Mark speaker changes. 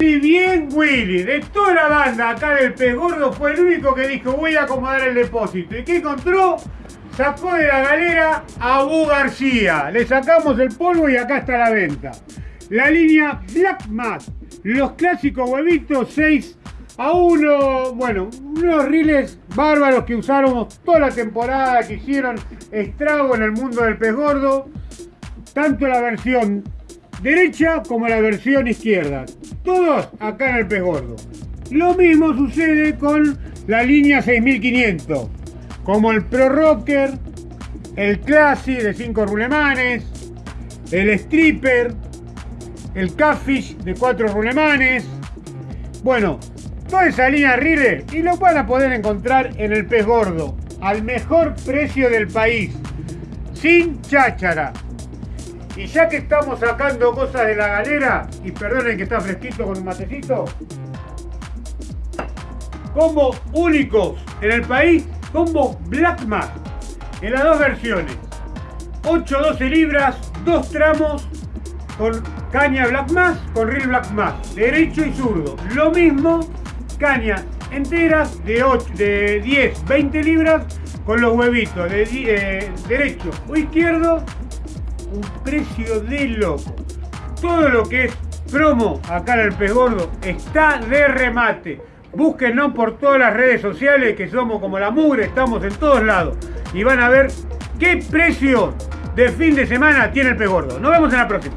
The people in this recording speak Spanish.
Speaker 1: Si bien Willy, de toda la banda acá del pez gordo, fue el único que dijo voy a acomodar el depósito. ¿Y qué encontró? Sacó de la galera a Bu García. Le sacamos el polvo y acá está la venta. La línea Black Mass. Los clásicos huevitos 6 a 1. Bueno, unos riles bárbaros que usáramos toda la temporada, que hicieron estrago en el mundo del pez gordo. Tanto la versión derecha como la versión izquierda. Todos acá en el pez gordo. Lo mismo sucede con la línea 6500, como el Pro Rocker, el Classic de 5 rulemanes, el Stripper, el Catfish de 4 rulemanes. Bueno, toda esa línea Rire y lo van a poder encontrar en el pez gordo, al mejor precio del país, sin cháchara. Y ya que estamos sacando cosas de la galera, y perdonen que está fresquito con un matecito, combo únicos en el país, combo Black Mass, en las dos versiones. 8-12 libras, dos tramos, con caña Black Mass, con reel Black Mass, derecho y zurdo. Lo mismo, cañas enteras de, 8, de 10, 20 libras, con los huevitos de eh, derecho o izquierdo precio de loco. Todo lo que es promo acá en el Pez Gordo está de remate. Búsquenos por todas las redes sociales que somos como la mugre, estamos en todos lados. Y van a ver qué precio de fin de semana tiene el Pez Gordo. Nos vemos en la próxima.